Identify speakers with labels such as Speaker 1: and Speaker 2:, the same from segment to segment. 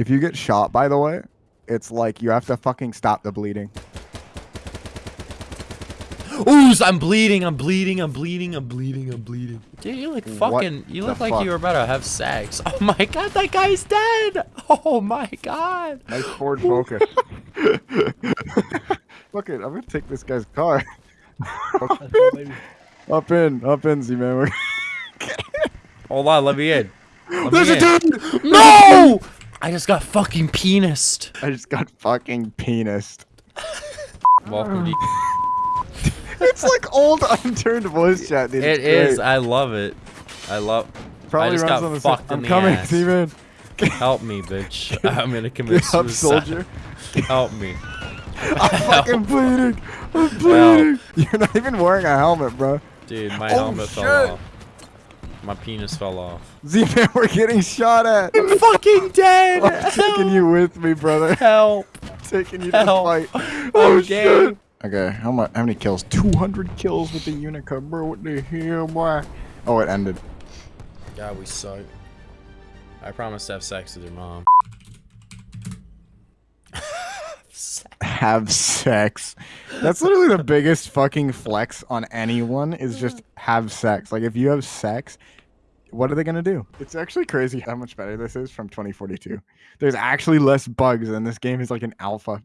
Speaker 1: If you get shot, by the way, it's like you have to fucking stop the bleeding.
Speaker 2: Ooh, I'm bleeding, I'm bleeding, I'm bleeding, I'm bleeding, I'm bleeding. Dude, you look fucking, you look like
Speaker 1: fuck?
Speaker 2: you were about to have sex. Oh my god, that guy's dead! Oh my god.
Speaker 1: Nice Ford Focus. Fuck it, I'm gonna take this guy's car. up in, up in, Z-Man.
Speaker 2: Hold on, let me in. Let
Speaker 1: There's
Speaker 2: me
Speaker 1: a
Speaker 2: in.
Speaker 1: dude!
Speaker 2: No! I just got fucking penised.
Speaker 1: I just got fucking penised.
Speaker 2: Welcome to
Speaker 1: It's like old unturned voice chat, dude.
Speaker 2: It
Speaker 1: It's
Speaker 2: is.
Speaker 1: great.
Speaker 2: I love it. I love.
Speaker 1: Probably
Speaker 2: just
Speaker 1: runs
Speaker 2: got
Speaker 1: on the
Speaker 2: fucked
Speaker 1: I'm
Speaker 2: the
Speaker 1: coming,
Speaker 2: ass.
Speaker 1: Z-Man.
Speaker 2: Help me, bitch. I'm gonna commit
Speaker 1: Get up,
Speaker 2: suicide.
Speaker 1: soldier.
Speaker 2: Help me.
Speaker 1: I'm fucking bleeding. I'm bleeding. You're not even wearing a helmet, bro.
Speaker 2: Dude, my
Speaker 1: Oh,
Speaker 2: helmet
Speaker 1: shit.
Speaker 2: fell off. My penis fell off.
Speaker 1: Z-Man, we're getting shot at.
Speaker 2: I'm fucking dead.
Speaker 1: I'm taking you with me, brother.
Speaker 2: Help.
Speaker 1: taking you to
Speaker 2: Help.
Speaker 1: fight.
Speaker 2: Oh,
Speaker 1: Oh
Speaker 2: damn.
Speaker 1: shit. Okay, how much? How many kills? 200 kills with the Unica, bro. What the hell, boy? Oh, it ended.
Speaker 2: God, we suck. I promised to have sex with your mom.
Speaker 1: Have sex. That's literally the biggest fucking flex on anyone. Is just have sex. Like if you have sex, what are they gonna do? It's actually crazy how much better this is from 2042. There's actually less bugs, and this game is like an alpha.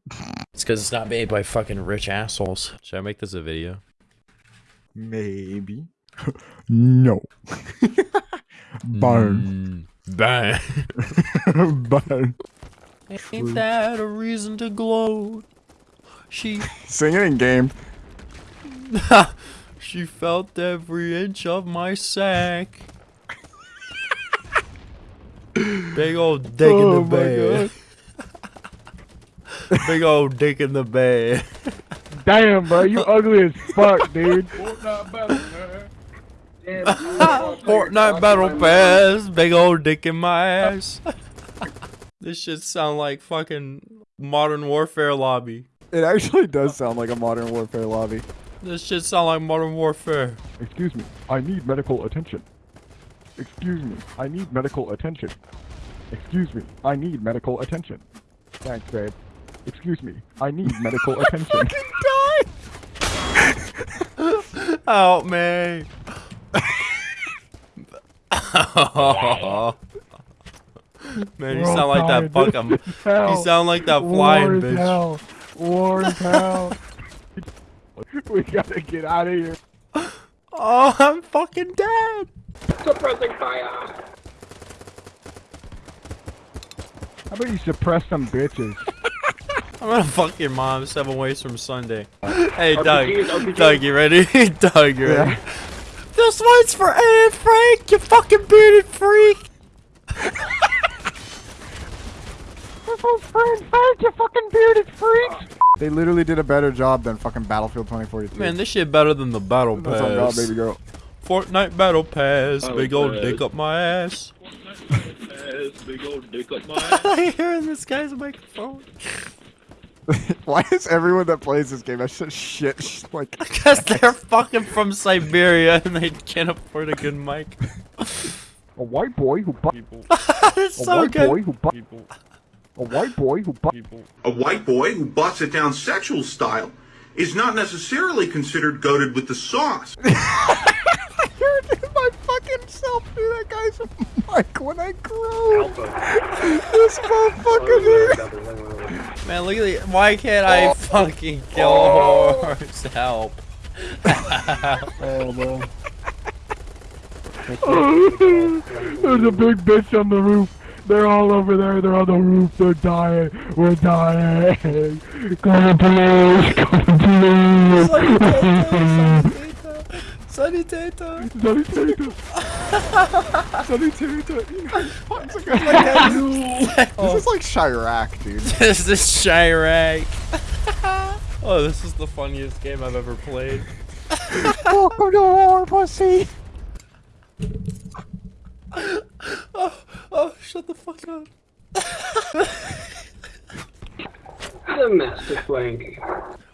Speaker 2: It's because it's not made by fucking rich assholes. Should I make this a video?
Speaker 1: Maybe. no. Burn.
Speaker 2: Mm, bang.
Speaker 1: Burn.
Speaker 2: Ain't that a reason to gloat? She
Speaker 1: Sing it in game.
Speaker 2: she felt every inch of my sack. Big old dick
Speaker 1: Oh
Speaker 2: in the
Speaker 1: oh
Speaker 2: bed. Big old dick in the bed.
Speaker 3: Damn, bro, you ugly as fuck, dude.
Speaker 2: Fortnite battle pass. Big old dick in my ass. this shit sound like fucking modern warfare lobby.
Speaker 1: It actually does sound like a modern warfare lobby.
Speaker 2: This shit sound like modern warfare.
Speaker 3: Excuse me, I need medical attention. Excuse me, I need medical attention. Excuse me, I need medical attention. Thanks, babe. Excuse me, I need medical attention.
Speaker 2: Help me. Man, you sound like that fucking.
Speaker 3: This is hell.
Speaker 2: You sound like that flying bitch.
Speaker 3: hell. War is we gotta get out of here.
Speaker 2: Oh, I'm fucking dead. Suppressing fire.
Speaker 3: How about you suppress some bitches?
Speaker 2: I'm gonna fuck your mom seven ways from Sunday. Uh, hey, Doug. Doug, you ready? Doug, you ready? This one's for Anne Frank, you fucking bearded freak.
Speaker 3: This one's friend fake, you fucking bearded freaks!
Speaker 1: They literally did a better job than fucking Battlefield 2042.
Speaker 2: Man, this shit better than the battle
Speaker 1: That's on God,
Speaker 2: pass.
Speaker 1: baby girl.
Speaker 2: Fortnite battle pass,
Speaker 4: Battle
Speaker 2: big old
Speaker 4: pass.
Speaker 2: dick up my ass.
Speaker 4: big old dick up my
Speaker 2: I hear in this guy's microphone.
Speaker 1: Why is everyone that plays this game have such shit? Like,
Speaker 2: Because they're fucking from Siberia and they can't afford a good mic.
Speaker 3: A white boy who bu-
Speaker 2: People.
Speaker 3: a
Speaker 2: so
Speaker 3: white
Speaker 2: good.
Speaker 3: boy who bu-
Speaker 2: People.
Speaker 3: A white boy who bu-
Speaker 5: A white boy who busts it down sexual style is not necessarily considered goaded with the sauce.
Speaker 1: you're my fucking self through that guy's mic when I grow. this motherfucker, dude.
Speaker 2: Man, look at the. Why can't I oh. fucking kill a oh. horse? Help.
Speaker 3: Oh man. There's a big bitch on the roof. They're all over there. They're on the roof. They're dying. We're dying. Come please. Come please.
Speaker 2: Sunny Tato.
Speaker 3: Sonny Tatum.
Speaker 1: Sonny Tatum, you know, fucks a. This oh. is like Chirac, dude.
Speaker 2: This is Chirac. oh, this is the funniest game I've ever played.
Speaker 1: Welcome to war, pussy.
Speaker 2: Oh, shut the fuck up.
Speaker 4: The master flank.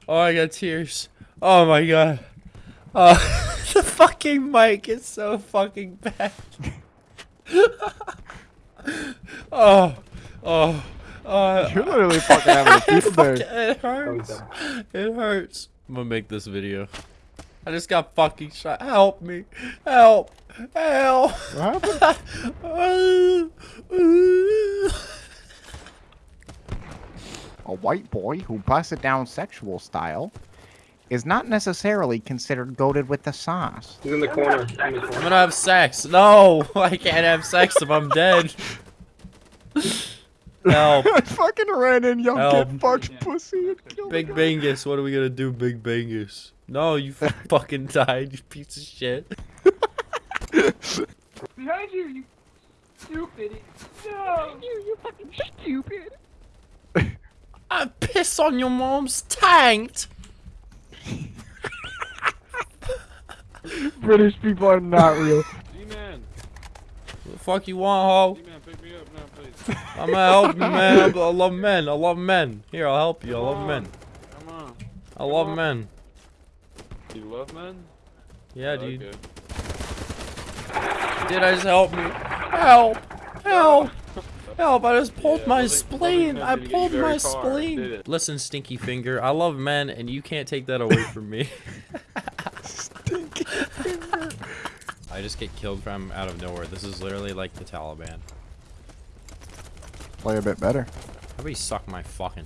Speaker 2: Oh, I got tears. Oh my god. Oh, the fucking mic is so fucking bad. oh, Oh. Uh,
Speaker 1: You're literally fucking having a field
Speaker 2: fuck, it hurts. It hurts. I'm gonna make this video. I just got fucking shot. Help me. Help. Help.
Speaker 1: What happened? A white boy who busted down sexual style is not necessarily considered goaded with the sauce.
Speaker 4: He's in the corner. In the
Speaker 2: I'm gonna have sex. No, I can't have sex if I'm dead. Help.
Speaker 1: I fucking ran in, yo,
Speaker 2: Help.
Speaker 1: get fucked pussy and killed
Speaker 2: Big Bangus, what are we gonna do, Big Bangus? No, you fucking died, you piece of shit.
Speaker 3: Behind you, you stupid. No. You, you fucking stupid.
Speaker 2: I piss on your mom's tanked.
Speaker 3: British people are not real.
Speaker 4: D-Man.
Speaker 2: What the fuck you want, ho?
Speaker 4: D-Man, pick me up now, please.
Speaker 2: I'm gonna help you, man. I I love men. I love men. Here, I'll help you. I love men.
Speaker 4: Come on.
Speaker 2: I love
Speaker 4: on.
Speaker 2: men.
Speaker 4: You love men?
Speaker 2: Yeah, oh, dude.
Speaker 4: Okay.
Speaker 2: Did I just help me? Help! Help! Help! I just pulled
Speaker 4: Yeah,
Speaker 2: my
Speaker 4: loving-
Speaker 2: spleen.
Speaker 4: loving
Speaker 2: I
Speaker 4: men didn't get
Speaker 2: pulled my
Speaker 4: far,
Speaker 2: spleen. Listen, Stinky Finger. I love men, and you can't take that away from me. Stinky finger. I just get killed from out of nowhere. This is literally like the Taliban.
Speaker 1: Play a bit better.
Speaker 2: How about you suck my fucking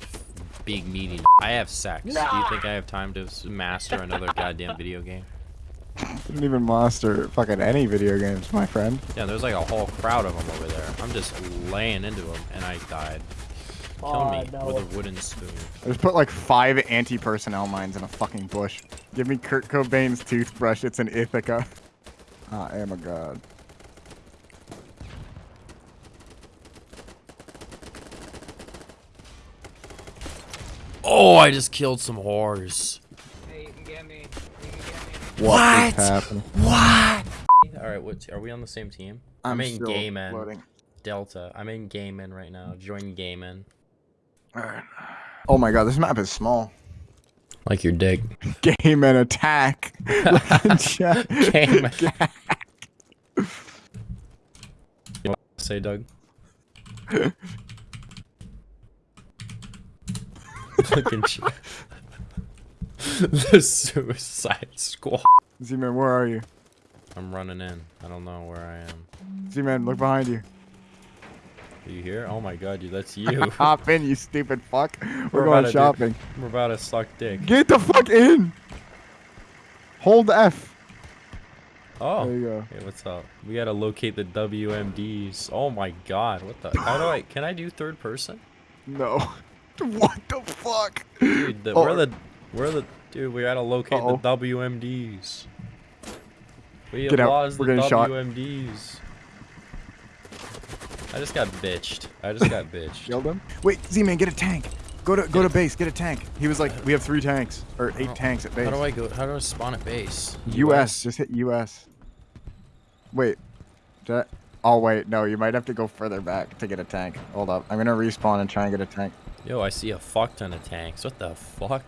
Speaker 2: big meaty? I have sex. Do you think I have time to master another goddamn video game?
Speaker 1: Didn't even master fucking any video games, my friend.
Speaker 2: Yeah, there's like a whole crowd of them over there. I'm just laying into them, and I died. Kill me with a wooden spoon.
Speaker 1: I just put like five anti-personnel mines in a fucking bush. Give me Kurt Cobain's toothbrush. It's an Ithaca. Ah, I am a god.
Speaker 2: Oh, I just killed some whores.
Speaker 3: Hey, you can get me.
Speaker 1: What.
Speaker 2: What?
Speaker 1: is happening?
Speaker 2: What? All right, what? Are we on the same team? I'm, in
Speaker 1: still
Speaker 2: Gay Men.
Speaker 1: loading.
Speaker 2: Delta. I'm in Gay Men right now. Join Gay Men.
Speaker 1: Alright. Oh my god, this map is small.
Speaker 2: Like your dick.
Speaker 1: Game and attack. Like in chat.
Speaker 2: Gay Men. You to say, Doug? Fucking shit. the Suicide Squad.
Speaker 1: Z-Man, where are you?
Speaker 2: I'm running in. I don't know where I am.
Speaker 1: Z-Man, look behind you.
Speaker 2: Are you here? Oh my god, dude, that's you.
Speaker 1: Hop in, you stupid fuck. We're,
Speaker 2: We're
Speaker 1: going
Speaker 2: to do-
Speaker 1: shopping.
Speaker 2: We're about to suck dick.
Speaker 1: Get the fuck in! Hold F.
Speaker 2: Oh.
Speaker 1: There you go.
Speaker 2: Hey, what's up? We gotta locate the WMDs. Oh my god, what the? How do I? Can I do third person?
Speaker 1: No. what the fuck?
Speaker 2: Dude, the,
Speaker 1: Oh.
Speaker 2: we're the, we're the, dude. We gotta locate
Speaker 1: Uh-oh.
Speaker 2: the WMDs. We
Speaker 1: Get out, we're
Speaker 2: the
Speaker 1: getting shot.
Speaker 2: WMDs. I just got bitched. I just got bitched.
Speaker 1: Killed him? Wait, Z-Man, get a tank. Go to go to base, get a tank. He was like, we have three tanks. Or eight
Speaker 2: oh,
Speaker 1: tanks at base.
Speaker 2: How do I go? How do I spawn at base?
Speaker 1: US, just hit US. Wait. Did I- Oh wait, no, you might have to go further back to get a tank. Hold up. I'm gonna respawn and try and get a tank.
Speaker 2: Yo, I see a fuck ton of tanks. What the fuck?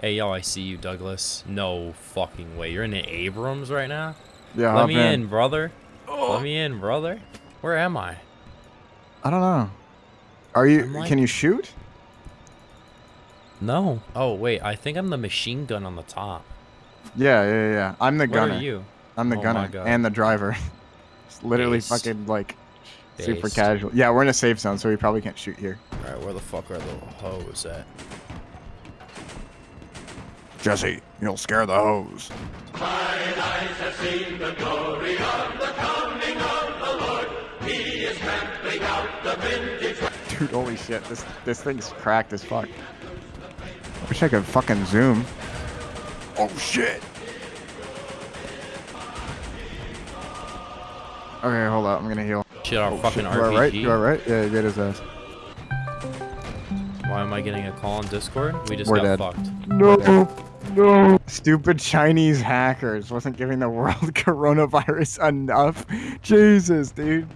Speaker 2: Hey, yo, I see you, Douglas. No fucking way. You're in the Abrams right now?
Speaker 1: Yeah,
Speaker 2: Let
Speaker 1: hop
Speaker 2: me in, brother. Let me in, brother. Where am I?
Speaker 1: I don't know. Are you
Speaker 2: like-
Speaker 1: can you shoot?
Speaker 2: No. Oh, wait. I think I'm the machine gun on the top.
Speaker 1: Yeah, yeah, yeah, yeah. I'm the
Speaker 2: Where
Speaker 1: gunner.
Speaker 2: are you?
Speaker 1: I'm the
Speaker 2: Oh
Speaker 1: gunner and the driver. it's literally
Speaker 2: Based.
Speaker 1: fucking like super
Speaker 2: Based.
Speaker 1: casual. Yeah, we're in a safe zone, so we probably can't shoot here.
Speaker 2: Alright, where the fuck are the hoes at?
Speaker 1: Jesse, you'll scare the hose. Dude, holy shit, this this thing's cracked as fuck. I wish I could fucking zoom. Oh shit. Okay, hold up, I'm gonna heal.
Speaker 2: Shit, our oh, fucking
Speaker 1: Shit, you alright?
Speaker 2: RPG.
Speaker 1: You alright? Yeah, you get his ass.
Speaker 2: Why am I getting a call on Discord? We just
Speaker 1: We're
Speaker 2: got
Speaker 1: dead.
Speaker 2: fucked.
Speaker 3: No, no.
Speaker 1: Stupid Chinese hackers wasn't giving the world coronavirus enough. Jesus, dude.